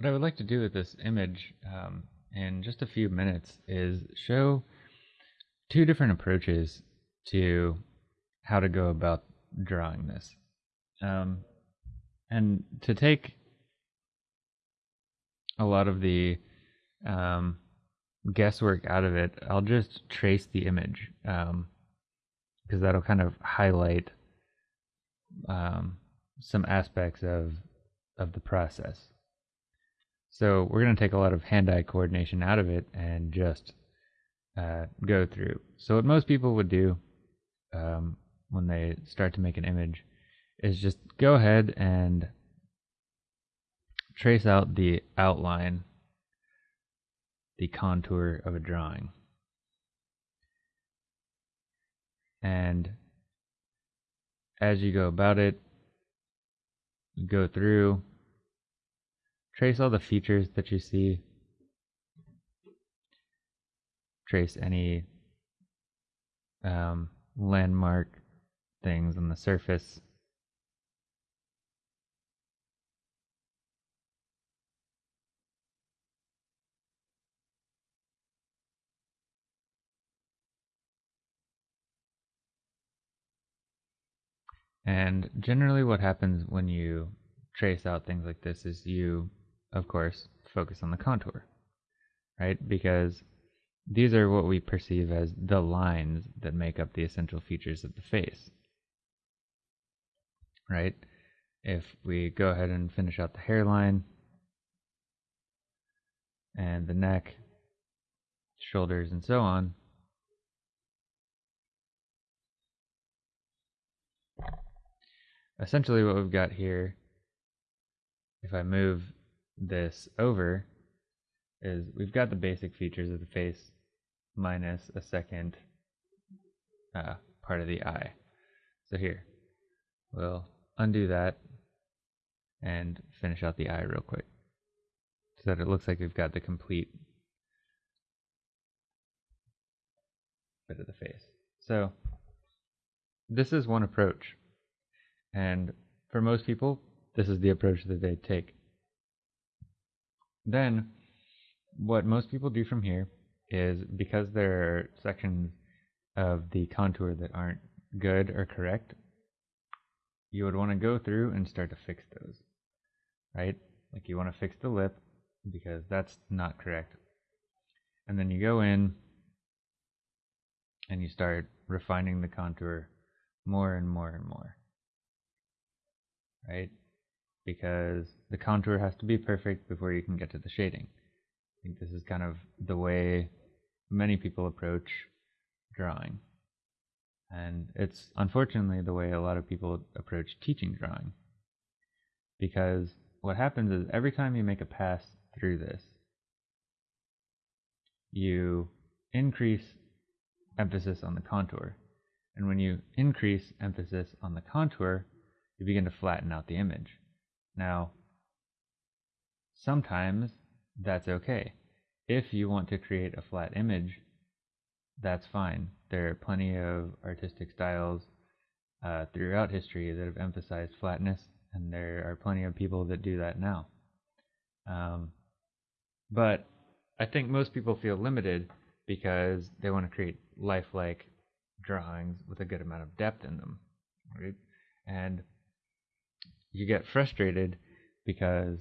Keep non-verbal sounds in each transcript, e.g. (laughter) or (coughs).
what I would like to do with this image um, in just a few minutes is show two different approaches to how to go about drawing this. Um, and to take a lot of the um, guesswork out of it, I'll just trace the image because um, that'll kind of highlight um, some aspects of of the process. So we're going to take a lot of hand-eye coordination out of it and just uh, go through. So what most people would do um, when they start to make an image is just go ahead and trace out the outline, the contour of a drawing. And as you go about it, go through, trace all the features that you see, trace any um, landmark things on the surface. And generally what happens when you trace out things like this is you, of course, focus on the contour, right? Because these are what we perceive as the lines that make up the essential features of the face, right? If we go ahead and finish out the hairline and the neck, shoulders, and so on, essentially what we've got here, if I move this over, is we've got the basic features of the face minus a second uh, part of the eye. So here, we'll undo that and finish out the eye real quick so that it looks like we've got the complete bit of the face. So this is one approach. And for most people, this is the approach that they take. Then, what most people do from here is because there are sections of the contour that aren't good or correct, you would want to go through and start to fix those, right? Like you want to fix the lip because that's not correct. And then you go in and you start refining the contour more and more and more right? Because the contour has to be perfect before you can get to the shading. I think this is kind of the way many people approach drawing. And it's unfortunately the way a lot of people approach teaching drawing. Because what happens is every time you make a pass through this, you increase emphasis on the contour. And when you increase emphasis on the contour, you begin to flatten out the image. Now, sometimes that's okay. If you want to create a flat image, that's fine. There are plenty of artistic styles uh, throughout history that have emphasized flatness, and there are plenty of people that do that now. Um, but I think most people feel limited because they want to create lifelike drawings with a good amount of depth in them, right? And you get frustrated because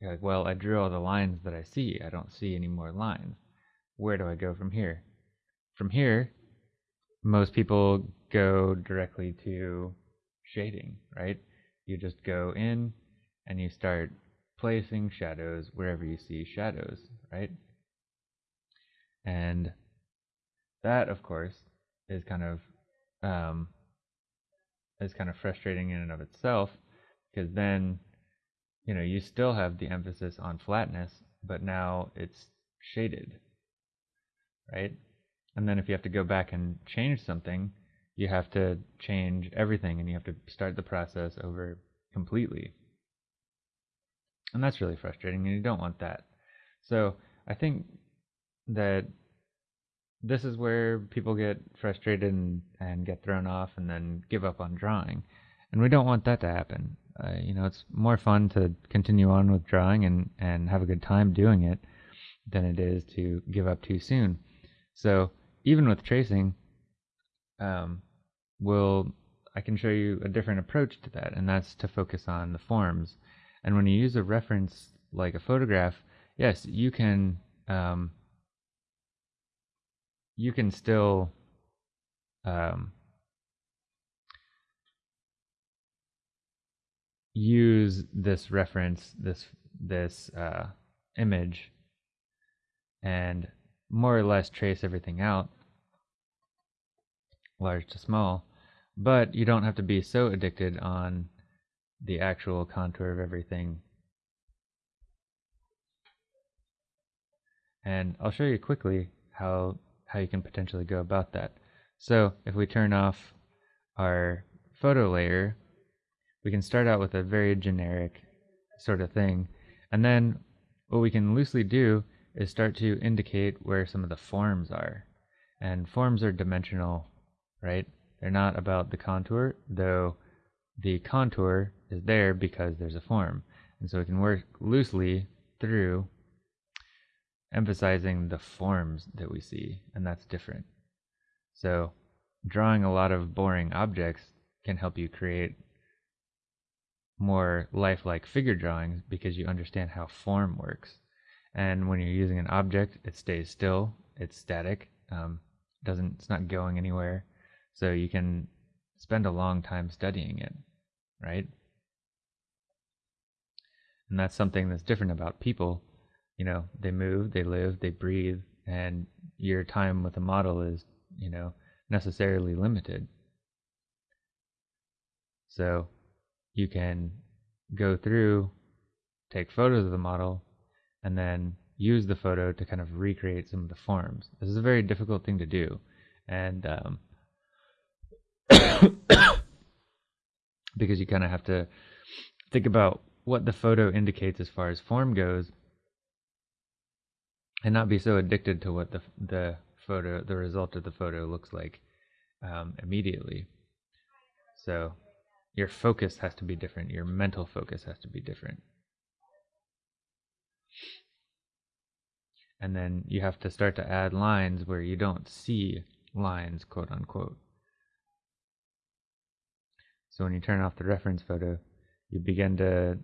you're like, well, I drew all the lines that I see. I don't see any more lines. Where do I go from here? From here, most people go directly to shading, right? You just go in and you start placing shadows wherever you see shadows, right? And that, of course, is kind of um, is kind of frustrating in and of itself because then you know you still have the emphasis on flatness but now it's shaded right? And then if you have to go back and change something you have to change everything and you have to start the process over completely. And that's really frustrating and you don't want that. So i think that this is where people get frustrated and, and get thrown off and then give up on drawing. And we don't want that to happen you know, it's more fun to continue on with drawing and, and have a good time doing it than it is to give up too soon. So even with tracing, um, we'll I can show you a different approach to that, and that's to focus on the forms. And when you use a reference like a photograph, yes, you can um, you can still um, use this reference, this this uh, image, and more or less trace everything out, large to small. But you don't have to be so addicted on the actual contour of everything. And I'll show you quickly how how you can potentially go about that. So if we turn off our photo layer we can start out with a very generic sort of thing. And then what we can loosely do is start to indicate where some of the forms are. And forms are dimensional, right? They're not about the contour, though the contour is there because there's a form. And so we can work loosely through emphasizing the forms that we see, and that's different. So drawing a lot of boring objects can help you create more lifelike figure drawings because you understand how form works. And when you're using an object, it stays still, it's static, um, doesn't it's not going anywhere. So you can spend a long time studying it, right? And that's something that's different about people. You know, they move, they live, they breathe, and your time with a model is, you know, necessarily limited. So you can go through, take photos of the model, and then use the photo to kind of recreate some of the forms. This is a very difficult thing to do, and um, (coughs) because you kind of have to think about what the photo indicates as far as form goes, and not be so addicted to what the the photo, the result of the photo looks like um, immediately. So your focus has to be different. Your mental focus has to be different. And then you have to start to add lines where you don't see lines, quote unquote. So when you turn off the reference photo, you begin to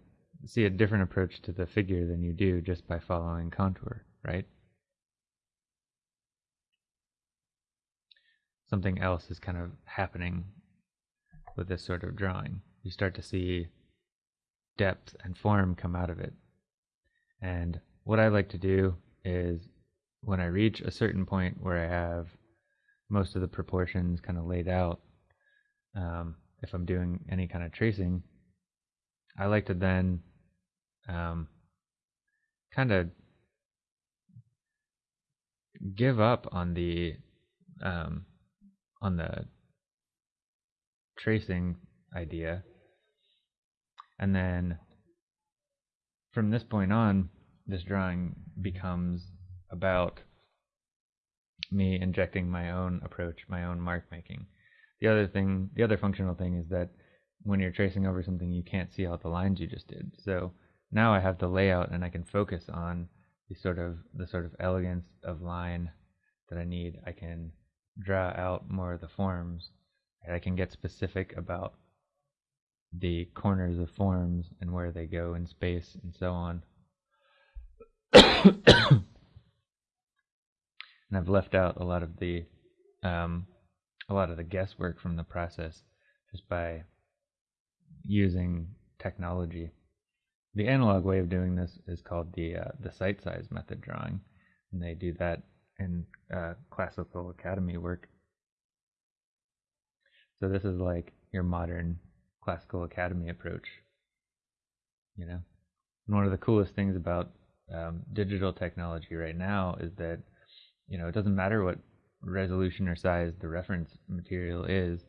see a different approach to the figure than you do just by following contour, right? Something else is kind of happening with this sort of drawing. You start to see depth and form come out of it. And what I like to do is when I reach a certain point where I have most of the proportions kind of laid out, um, if I'm doing any kind of tracing, I like to then um, kind of give up on the um, on the tracing idea. And then from this point on, this drawing becomes about me injecting my own approach, my own mark making. The other thing, the other functional thing is that when you're tracing over something, you can't see all the lines you just did. So now I have the layout and I can focus on the sort of the sort of elegance of line that I need. I can draw out more of the forms I can get specific about the corners of forms and where they go in space and so on. (coughs) and I've left out a lot of the um, a lot of the guesswork from the process just by using technology. The analog way of doing this is called the uh, the sight size method drawing, and they do that in uh, classical academy work. So this is like your modern classical academy approach, you know. And one of the coolest things about um, digital technology right now is that you know it doesn't matter what resolution or size the reference material is,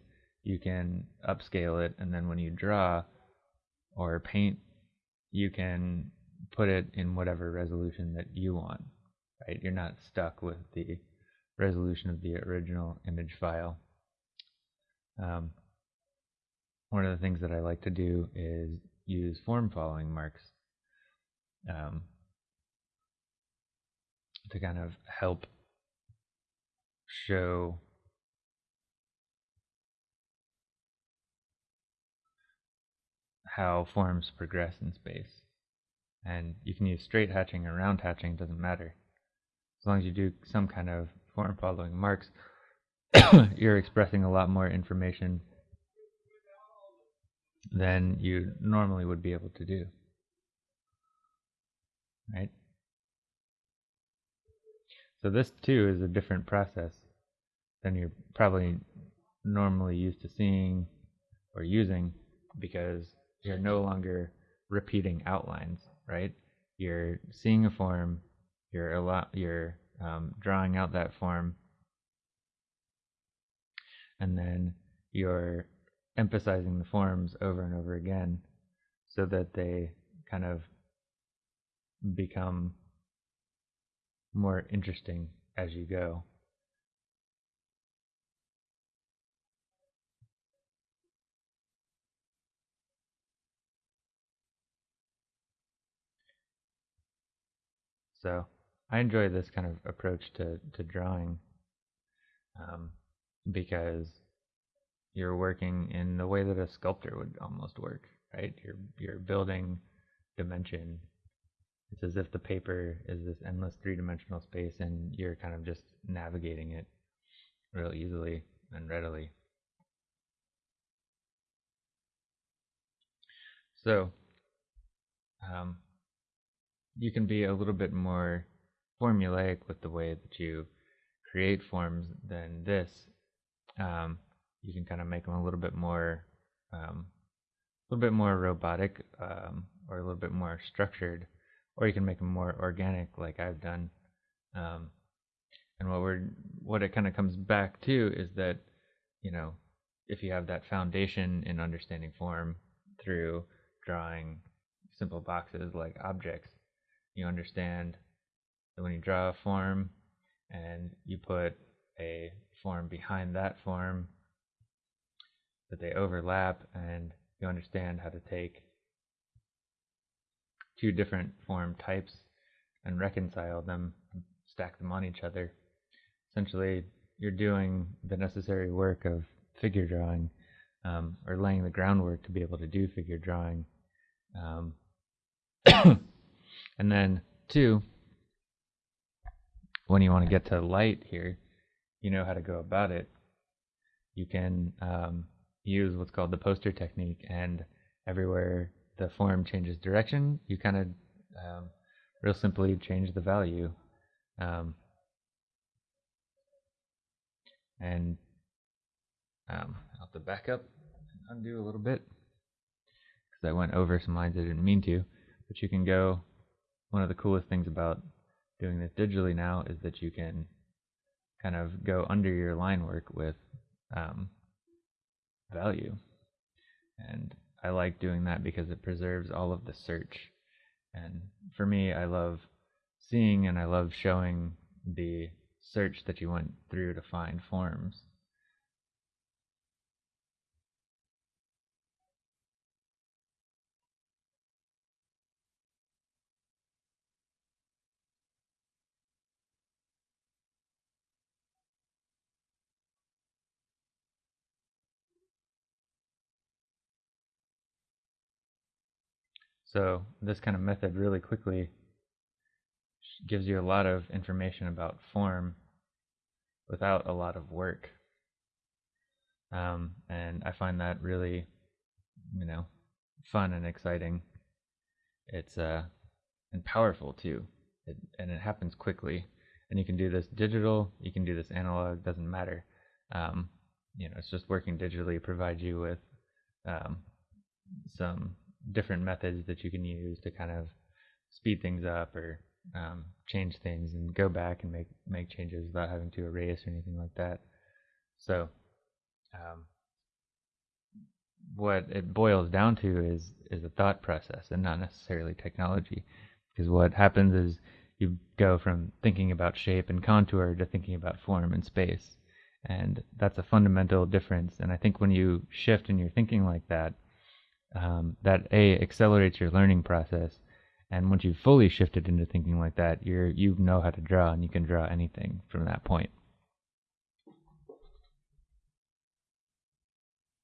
you can upscale it, and then when you draw or paint, you can put it in whatever resolution that you want. Right? You're not stuck with the resolution of the original image file. Um, one of the things that I like to do is use form following marks um, to kind of help show how forms progress in space. And you can use straight hatching or round hatching, doesn't matter. As long as you do some kind of form following marks, (coughs) you're expressing a lot more information than you normally would be able to do. Right? So this too is a different process than you're probably normally used to seeing or using because you're no longer repeating outlines, right? You're seeing a form, you're a lot, you're um, drawing out that form, and then you're emphasizing the forms over and over again so that they kind of become more interesting as you go. So I enjoy this kind of approach to, to drawing um, because you're working in the way that a sculptor would almost work, right? You're you're building dimension. It's as if the paper is this endless three-dimensional space, and you're kind of just navigating it real easily and readily. So, um, you can be a little bit more formulaic with the way that you create forms than this. Um, you can kind of make them a little bit more, um, a little bit more robotic, um, or a little bit more structured, or you can make them more organic, like I've done. Um, and what we're, what it kind of comes back to is that, you know, if you have that foundation in understanding form through drawing simple boxes like objects, you understand that when you draw a form and you put a form behind that form, that they overlap and you understand how to take two different form types and reconcile them, stack them on each other. Essentially, you're doing the necessary work of figure drawing um, or laying the groundwork to be able to do figure drawing. Um, (coughs) and then two, when you want to get to light here, you know how to go about it. You can um, use what's called the poster technique, and everywhere the form changes direction, you kind of um, real simply change the value. Um, and um, I'll have to back up and undo a little bit because I went over some lines I didn't mean to. But you can go one of the coolest things about doing this digitally now is that you can kind of go under your line work with um, value. And I like doing that because it preserves all of the search. And for me, I love seeing and I love showing the search that you went through to find forms. So this kind of method really quickly gives you a lot of information about form without a lot of work. Um, and I find that really, you know, fun and exciting. It's uh, and powerful too, it, and it happens quickly. And you can do this digital, you can do this analog, doesn't matter. Um, you know, it's just working digitally provides you with um, some different methods that you can use to kind of speed things up or um, change things and go back and make make changes without having to erase or anything like that. So, um, what it boils down to is is a thought process and not necessarily technology, because what happens is you go from thinking about shape and contour to thinking about form and space, and that's a fundamental difference. And I think when you shift in your thinking like that, um, that a accelerates your learning process. And once you've fully shifted into thinking like that, you're you know how to draw and you can draw anything from that point.